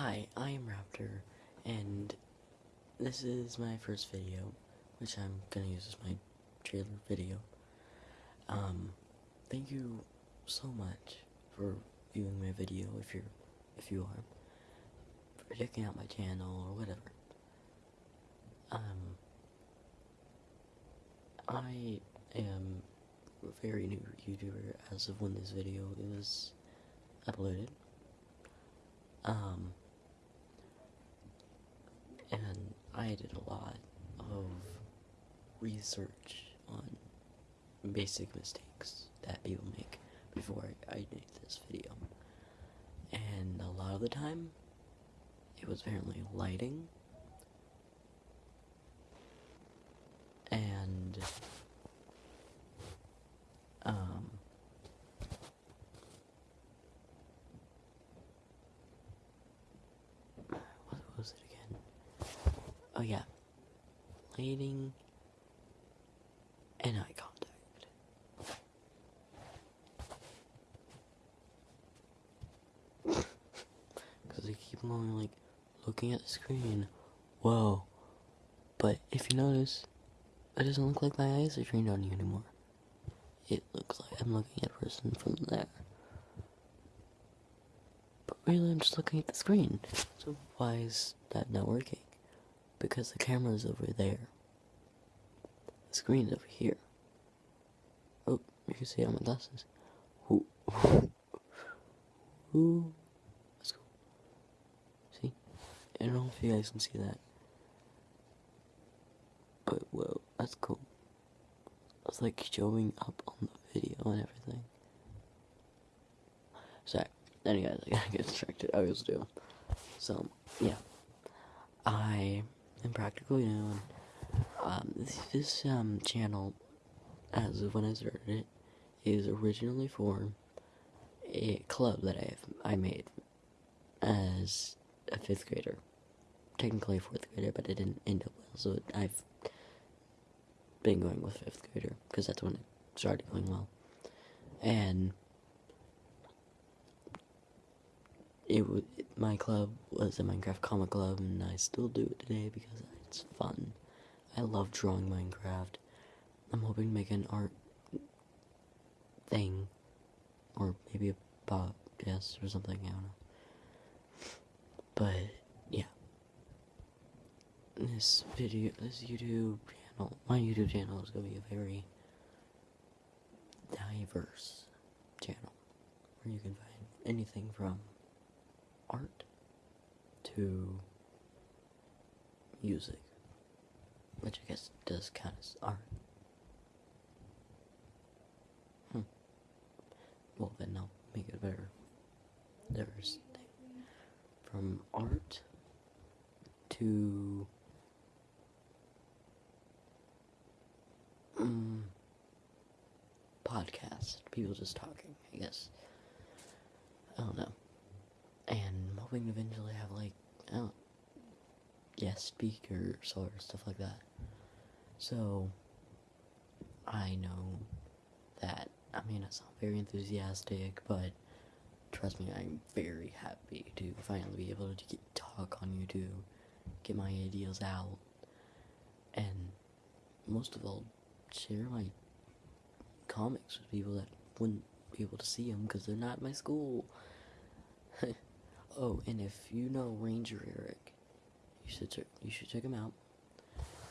Hi, I am Raptor, and this is my first video, which I'm gonna use as my trailer video. Um, thank you so much for viewing my video, if you're, if you are, for checking out my channel or whatever. Um, I am a very new YouTuber as of when this video is uploaded. Um, and I did a lot of research on basic mistakes that people make before I, made this video. And a lot of the time, it was apparently lighting. And, um, what was it again? Oh yeah, Leading and eye contact. Because they keep going like looking at the screen. Whoa. But if you notice, it doesn't look like my eyes are trained on you anymore. It looks like I'm looking at a person from there. But really, I'm just looking at the screen. So why is that not working? Because the camera's over there. The screen's over here. Oh, you can see how my glasses. Ooh. Ooh. That's cool. See? I don't know if you guys can see that. But whoa, that's cool. It's like showing up on the video and everything. Sorry. Anyways, I gotta get distracted. I always do. So, yeah. I am practically new. Um, this, this um, channel, as of when I started it, is originally for a club that I I made as a fifth grader. Technically a fourth grader, but it didn't end up well, so I've been going with fifth grader because that's when it started going well. And it was my club was a Minecraft comic club, and I still do it today because it's fun. I love drawing Minecraft. I'm hoping to make an art thing, or maybe a podcast or something. I don't know. But yeah, this video, this YouTube channel, my YouTube channel is gonna be a very diverse channel where you can find anything from art to music, which I guess does count as art. Hmm. Well, then I'll make it better There's. From art to um, podcast, people just talking, I guess. I don't know. Hoping to eventually have like, I don't guest speakers or stuff like that. So, I know that I may not sound very enthusiastic, but trust me, I'm very happy to finally be able to get, talk on YouTube, get my ideas out, and most of all, share my comics with people that wouldn't be able to see them because they're not my school. oh, and if you know Ranger Eric, you should check, you should check him out.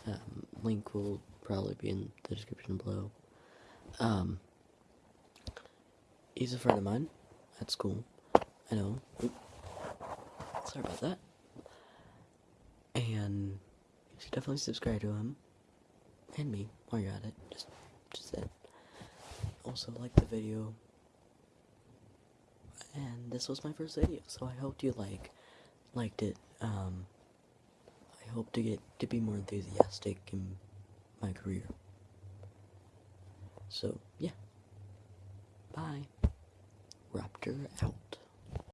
Um, link will probably be in the description below. Um, he's a friend of mine at school. I know. Oop. Sorry about that. And you should definitely subscribe to him and me while you're at it. Just, just that. Also, like the video. This was my first video, so I hoped you like liked it. Um, I hope to get to be more enthusiastic in my career. So, yeah. Bye. Raptor out.